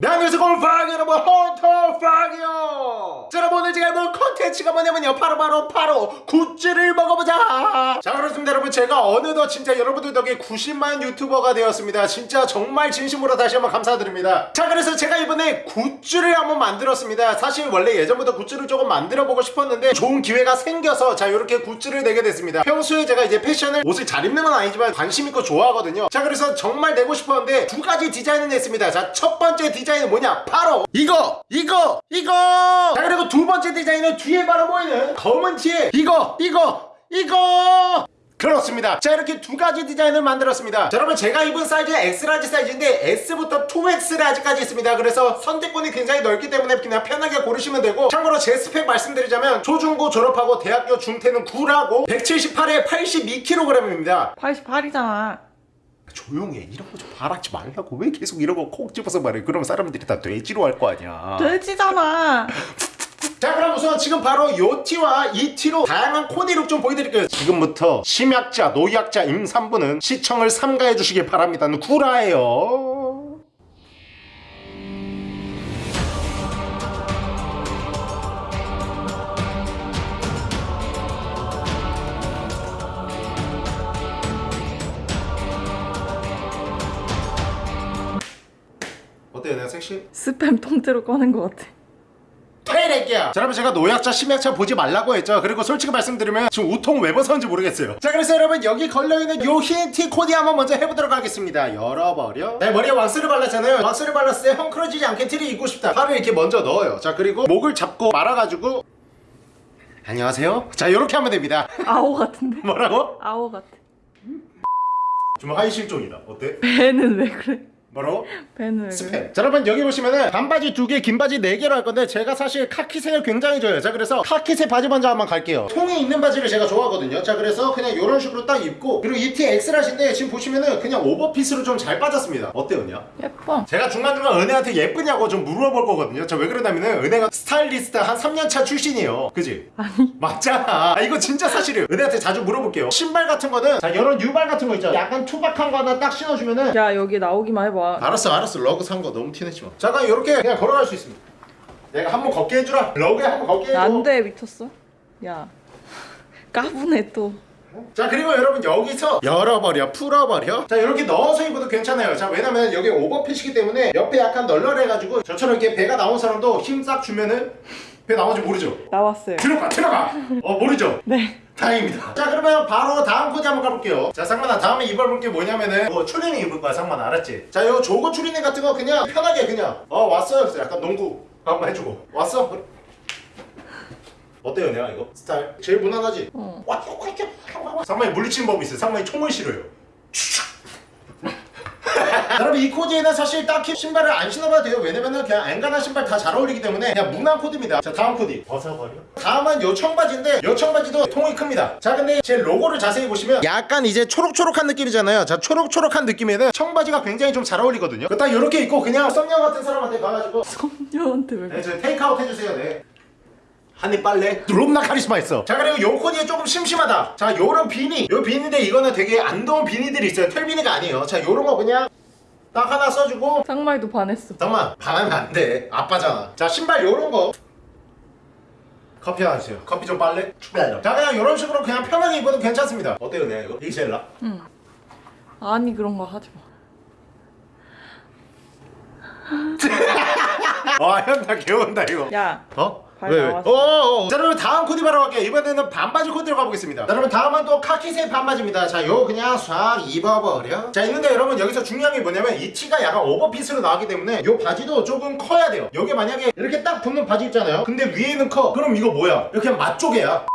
네 안녕하세요. 골프학 여러분 헌터팍이요. 자 여러분 오늘 제가 해볼 컨텐츠가 뭐냐면요. 바로 바로 바로 굿즈를 먹어보자. 자 그렇습니다. 여러분 제가 어느덧 진짜 여러분들 덕에 90만 유튜버가 되었습니다. 진짜 정말 진심으로 다시 한번 감사드립니다. 자 그래서 제가 이번에 굿즈를 한번 만들었습니다. 사실 원래 예전부터 굿즈를 조금 만들어보고 싶었는데 좋은 기회가 생겨서 자 이렇게 굿즈를 내게 됐습니다. 평소에 제가 이제 패션을 옷을 잘 입는 건 아니지만 관심 있고 좋아하거든요. 자 그래서 정말 내고 싶었는데 두 가지 디자인을 냈습니다. 자 첫 번째 디자인 은 뭐냐? 바로 이거 이거 이거! 자 그리고 두 번째 디자인은 뒤에 바로 보이는 검은 티에 이거 이거 이거! 그렇습니다. 자 이렇게 두 가지 디자인을 만들었습니다. 자, 여러분 제가 입은 사이즈는 X large 사이즈인데 S부터 2X라지까지 있습니다. 그래서 선택권이 굉장히 넓기 때문에 그냥 편하게 고르시면 되고 참고로 제 스펙 말씀드리자면 초중고 졸업하고 대학교 중퇴는 구라고 178에 82kg입니다. 88이잖아. 조용해. 이런 거좀 바라지 말라고. 왜 계속 이런 거 콕 집어서 말해. 그럼 사람들이 다 돼지로 알 거 아니야. 돼지잖아. 자 그럼 우선 지금 바로 요 티와 이 티로 다양한 코디룩 좀 보여드릴게요. 지금부터 심약자 노약자 임산부는 시청을 삼가해 주시길 바랍니다. 구라예요 섹시? 스팸 통째로 꺼낸 것 같아. 자 여러분 제가 노약자 심약자 보지 말라고 했죠 그리고 솔직히 말씀드리면 지금 우통 왜 벗었는지 모르겠어요 자 그래서 여러분 여기 걸려있는 요 흰 티 코디 한번 먼저 해보도록 하겠습니다 열어버려 내 머리에 왁스를 발랐잖아요 왁스를 발랐을 때 헝클어지지 않게 티를 입고 싶다 팔을 이렇게 먼저 넣어요 자 그리고 목을 잡고 말아가지고 안녕하세요 자 요렇게 하면 됩니다 아오 같은데? 뭐라고? 아오 같아. 좀 하의 실종이다 어때? 배는 왜 그래? 왜 그래? 스팸 자 여러분 여기 보시면은 반바지 두개 긴바지 네 개로 할 건데 제가 사실 카키색을 굉장히 좋아해요 자 그래서 카키색 바지 먼저 한번 갈게요 통이 있는 바지를 제가 좋아하거든요 자 그래서 그냥 이런 식으로 딱 입고 그리고 이 티 X large인데 지금 보시면은 그냥 오버핏으로 좀 잘 빠졌습니다 어때요 은혜야? 예뻐. 제가 중간중간 은혜한테 예쁘냐고 좀 물어볼 거거든요 자 왜 그러냐면은 은혜가 스타일리스트 한 3년차 출신이에요 그지? 아니. 맞잖아 아, 이거 진짜 사실이에요 은혜한테 자주 물어볼게요 신발 같은 거는 자 이런 뉴발 같은 거 있죠 약간 투박한 거 하나 딱 신어주면은 야 여기 나오기만 해봐. 알았어 알았어. 러그 산 거 너무 티내지 마. 잠깐 이렇게 그냥 걸어갈 수 있습니다. 내가 한번 걷게 해주라. 러그에 한번 걷게 해줘. 안돼 미쳤어? 야 까부네 또. 자 그리고 여러분 여기서 열어버려. 풀어버려. 자 이렇게 넣어서 입어도 괜찮아요. 자 왜냐면 여기 오버핏이기 때문에 옆에 약간 널널해가지고 저처럼 이렇게 배가 나온 사람도 힘 싹 주면은 배 나온지 모르죠? 나왔어요. 들어가 들어가! 어 모르죠? 네. 다행입니다. 자 그러면 바로 다음 코디 한번 가볼게요. 자 상만아 다음에 입어볼 게 뭐냐면은 뭐 추리닝 입을 거야 상만아. 알았지? 자요 조거 추리닝 같은 거 그냥 편하게 그냥. 어 왔어요. 그래서 약간 농구 한번 해주고. 왔어? 어때요 내가 이거? 스타일? 제일 무난하지? 어. 왔어 왔어 상만이 물리치는 법이 있어요. 상만이 총을 싫어요 여러분 이 코디에는 사실 딱히 신발을 안 신어봐도 돼요. 왜냐면은 그냥 앵간한 신발 다 잘 어울리기 때문에 그냥 무난 코디입니다. 자 다음 코디. 벗어버려? 다음은 요 청바지인데 요 청바지도 통이 큽니다. 자 근데 제 로고를 자세히 보시면 약간 이제 초록초록한 느낌이잖아요. 자 초록초록한 느낌에는 청바지가 굉장히 좀 잘 어울리거든요. 딱 요렇게 입고 그냥 썸녀 같은 사람한테 가가지고 썸녀한테 왜 네, 그래? 저 테이크아웃 해주세요. 네. 한입 빨래? 롬나 카리스마 있어. 자 그리고 요 코디에 조금 심심하다. 자 요런 비니. 요 비니인데 이거는 되게 안 더운 비니들이 있어요. 털 비니가 아니에요. 자 요런 거 그냥 딱 하나 써주고 상마이도 반했어. 잠깐만 반하면 안돼 아빠잖아 자 신발 요런 거 커피 하나 주세요 커피 좀 빨래? 자 그냥 요런 식으로 그냥 편하게 입어도 괜찮습니다 어때요 내가 이거? 이게 제일 나? 응. 아니 그런 거 하지 마. 와형나 개운다 이거 야. 어? 발왜 왜? 나왔어. 어어어. 자 여러분 다음 코디 바로 갈게요. 이번에는 반바지 코디로 가보겠습니다. 자, 여러분 다음은 또 카키색 반바지입니다. 자 요 그냥 싹 입어버려. 자 있는데 여러분 여기서 중요한 게 뭐냐면 이 티가 약간 오버핏으로 나오기 때문에 요 바지도 조금 커야 돼요. 요게 만약에 이렇게 딱 붙는 바지 있잖아요. 근데 위에는 커. 그럼 이거 뭐야? 이렇게 맛조개야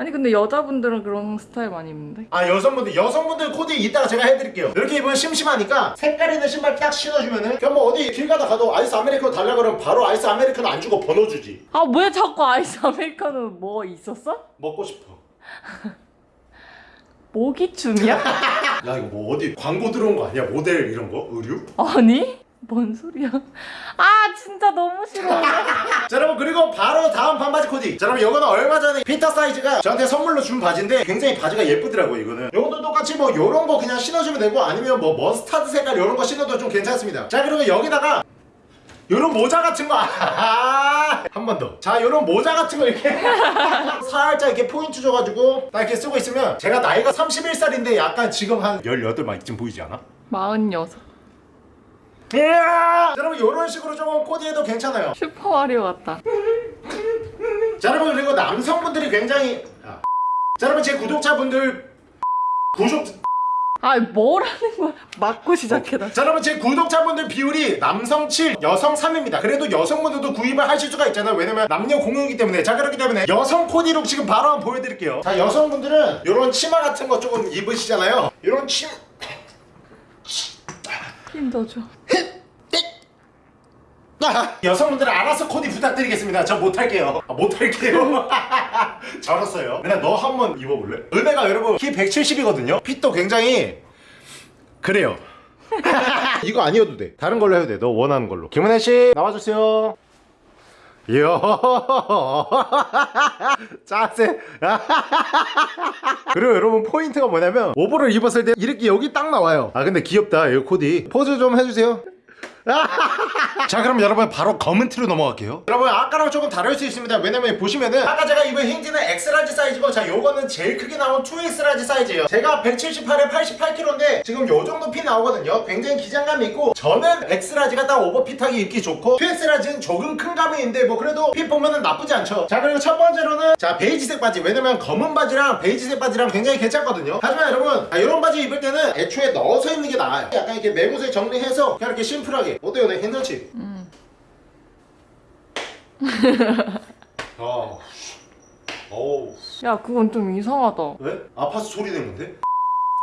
아니 근데 여자분들은 그런 스타일 많이 입는데. 아 여성분들 여성분들 코디 이따가 제가 해드릴게요 이렇게 입으면 심심하니까 색깔 있는 신발 딱 신어주면은 그냥 뭐 어디 길 가다 가도 아이스 아메리카노 달라 그러면 바로 아이스 아메리카노 안 주고 번호 주지 아 왜 자꾸 아이스 아메리카노 뭐 있었어? 먹고 싶어 모기춤이야? 야 이거 뭐 어디 광고 들어온 거 아니야 모델 이런 거 의류? 아니? 뭔 소리야? 아 진짜 너무 싫어. 자 여러분 그리고 바로 다음 반바지 코디 자 여러분 이거는 얼마 전에 피터 사이즈가 저한테 선물로 준 바지인데 굉장히 바지가 예쁘더라고 이거는 이것도 똑같이 뭐 요런 거 그냥 신어주면 되고 아니면 뭐 머스타드 색깔 요런 거 신어도 좀 괜찮습니다 자 그리고 여기다가 요런 모자 같은 거 한번 더. 자, 요런 모자 같은 거 이렇게 살짝 이렇게 포인트 줘가지고 딱 이렇게 쓰고 있으면 제가 나이가 31살인데 약간 지금 한 18막 이쯤 보이지 않아? 마흔 이야! 자, 여러분 요런 식으로 조금 코디해도 괜찮아요. 슈퍼 마리오 같다. 자, 여러분 그리고 남성분들이 굉장히 아. 자, 여러분 제 구독자분들 구독 아 뭐라는 거야? 맞고 시작해 나. 자 여러분 제 구독자분들 비율이 남성 7 여성 3입니다 그래도 여성분들도 구입을 하실 수가 있잖아요 왜냐면 남녀 공유이기 때문에 자 그렇기 때문에 여성 코디룩 지금 바로 한번 보여드릴게요 자 여성분들은 이런 치마 같은 거 조금 입으시잖아요 이런 치 힘더 줘. 아, 여성분들은 알아서 코디 부탁드리겠습니다. 저 못할게요. 아, 못할게요? 잘했어요. 그냥 너 한 번 입어볼래? 은혜가 여러분? 키 170이거든요? fit도 굉장히 그래요. 이거 아니어도 돼. 다른 걸로 해도 돼너 원하는 걸로. 김은혜씨 나와주세요. 이야 짜세 그리고 여러분 포인트가 뭐냐면 over를 입었을 때 이렇게 여기 딱 나와요. 아 근데 귀엽다 이 코디. 포즈 좀 해주세요 자 그럼 여러분 바로 검은 티로 넘어갈게요. 여러분 아까랑 조금 다를 수 있습니다. 왜냐면 보시면은 아까 제가 입은 힌지는 X라지 사이즈고 자 요거는 제일 크게 나온 2X large 사이즈예요. 제가 178에 88kg인데 지금 요 정도 fit 나오거든요. 굉장히 기장감이 있고 저는 X라지가 딱 오버핏하기 입기 좋고 2X라지는 조금 큰 감이 있는데 뭐 그래도 fit 보면은 나쁘지 않죠. 자 그리고 첫 번째로는 자 베이지색 바지. 왜냐면 검은 바지랑 베이지색 바지랑 굉장히 괜찮거든요. 하지만 여러분 아, 이런 바지 입을 때는 애초에 넣어서 입는 게 나아요. 약간 이렇게 매무새 정리해서 그냥 이렇게 심플하게 어때요 네 괜찮지? 어. 어우. 야 그건 좀 이상하다. 왜? 아파서 소리 내는데?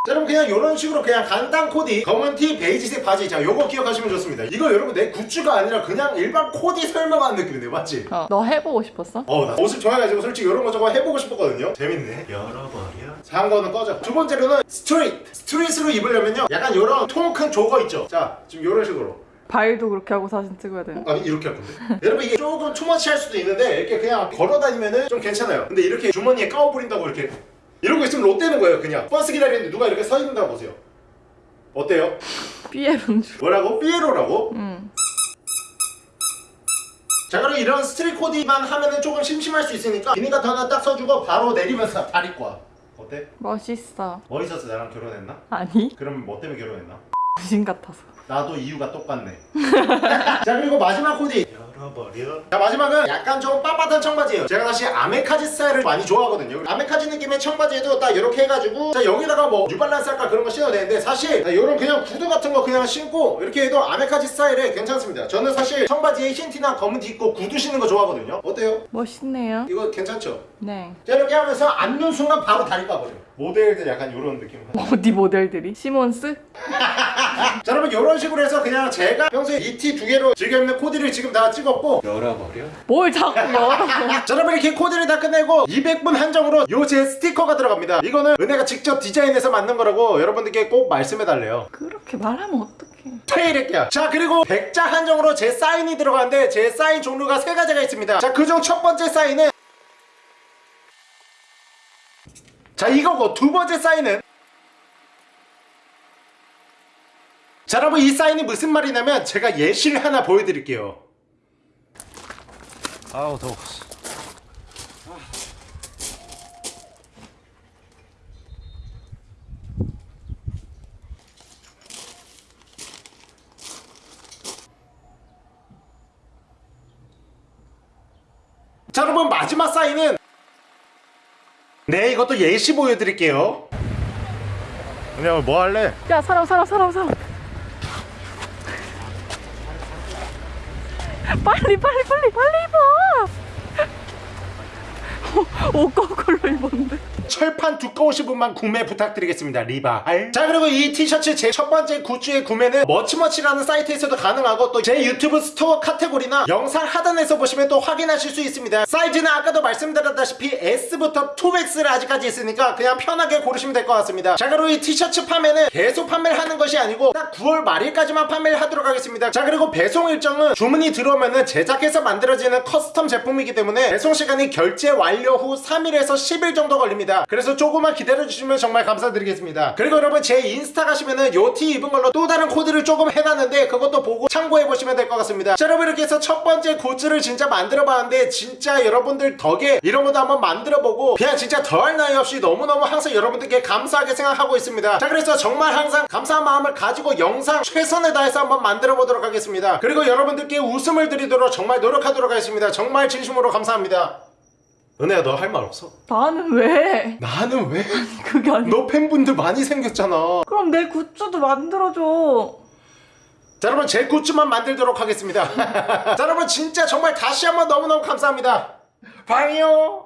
자 여러분 그냥 이런 식으로 그냥 간단 코디 검은 티 베이지색 바지 자 요거 기억하시면 좋습니다 이거 여러분 내 굿즈가 아니라 그냥 일반 코디 설명하는 느낌인데 맞지? 어, 너 해보고 싶었어? 어, 나 옷을 좋아해가지고 솔직히 이런 거 저거 해보고 싶었거든요. 재밌네. 열어버려. 자, 한 거는 꺼져. 두 번째로는 street. street으로 입으려면요. 약간 이런 통 큰 jogger 있죠. 자, 지금 이런 식으로. 발도 그렇게 하고 사진 찍어야 돼. 아니 이렇게 할 건데. 여러분 이게 조금 too much 할 수도 있는데 이렇게 그냥 걸어 다니면은 좀 괜찮아요. 근데 이렇게 주머니에 끼워 버린다고 이렇게 이러고 있으면 좆되는 거예요. 그냥 버스 기다리는데 누가 이렇게 서 있는다 보세요. 어때요? 삐에 분주. 뭐라고? 삐에로라고? 응. 자 그럼 이런 street 코디만 하면은 조금 심심할 수 있으니까 비니가 하나 딱 써주고 바로 내리면서 다리 꽈. 어때? 멋있어. 멋있었어 나랑 결혼했나? 아니 그럼 뭐 때문에 결혼했나? 병신 같아서. 나도 이유가 똑같네 자 그리고 마지막 코디 열어버려 자 마지막은 약간 좀 빳빳한 청바지예요 제가 사실 아메카지 스타일을 많이 좋아하거든요 아메카지 느낌의 청바지에도 딱 이렇게 해가지고 자 여기다가 뭐 뉴발란스 할까 그런 거 신어도 되는데 사실 자, 이런 그냥 구두 같은 거 그냥 신고 이렇게 해도 아메카지 스타일에 괜찮습니다 저는 사실 청바지에 흰 티나 검은 티 입고 구두 신는 거 좋아하거든요 어때요? 멋있네요. 이거 괜찮죠? 네. 자 이렇게 하면서 앉는 순간 바로 다리 까버려 모델들 약간 이런 느낌 어디 모델들이? 시몬스? 자 여러분 이런 식으로 해서 그냥 제가 평소에 이 티 두 개로 즐겨 입는 코디를 지금 다 찍 었고. 열어버려? 뭘 자꾸 열어? 자 여러분 이렇게 코디를 다 끝내고 200분 한정으로 요 제 스티커가 들어갑니다. 이거는 은혜가 직접 디자인해서 만든 거라고 여러분들께 꼭 말씀해달래요. 그렇게 말하면 어떡해? 퇴이랬게요. 자 그리고 100자 한정으로 제 사인이 들어가는데 제 사인 종류가 세 가지가 있습니다. 자 그중 첫 번째 사인은 자 이거고 두 번째 사인은 자 여러분 이 사인이 무슨 말이냐면 제가 예시를 하나 보여드릴게요 아우 더워 자 여러분 마지막 사인은 네 이것도 예시 보여드릴게요 그냥 뭐 할래? 야 사람 사람 사람 사람. 빨리 빨리 빨리 빨리 입어. 옷 거꾸로 입었는데. 철판 두꺼우신 분만 구매 부탁드리겠습니다. 리바할. 자 그리고 이 티셔츠 제 첫 번째 굿즈의 구매는 머치머치라는 사이트에서도 가능하고 또 제 유튜브 store 카테고리나 영상 하단에서 보시면 또 확인하실 수 있습니다. 사이즈는 아까도 말씀드렸다시피 S부터 2XL 아직까지 있으니까 그냥 편하게 고르시면 될 것 같습니다. 자 그리고 이 티셔츠 판매는 계속 판매를 하는 것이 아니고 딱 9월 말일까지만 판매를 하도록 하겠습니다. 자 그리고 배송 일정은 주문이 들어오면은 제작해서 만들어지는 custom 제품이기 때문에 배송 시간이 결제 완료 후 3일에서 10일 정도 걸립니다 있습니다. 그래서 조금만 기다려주시면 정말 감사드리겠습니다. 그리고 여러분 제 인스타 가시면은 요티 입은 걸로 또 다른 코디를 조금 해놨는데 그것도 보고 참고해보시면 될 것 같습니다. 자 여러분 이렇게 해서 첫 번째 굿즈를 진짜 만들어봤는데 진짜 여러분들 덕에 이런 것도 한번 만들어보고 그냥 진짜 더할 나위 없이 너무너무 항상 여러분들께 감사하게 생각하고 있습니다. 자 그래서 정말 항상 감사한 마음을 가지고 영상 최선을 다해서 한번 만들어 보도록 하겠습니다. 그리고 여러분들께 웃음을 드리도록 정말 노력하도록 하겠습니다. 정말 진심으로 감사합니다 은혜야 너 할 말 없어? 나는 왜? 나는 왜? 그게 아니. 너 팬분들 많이 생겼잖아 그럼 내 굿즈도 만들어줘. 자 여러분 제 굿즈만 만들도록 하겠습니다 자 여러분 진짜 정말 다시 한번 너무너무 감사합니다 봐요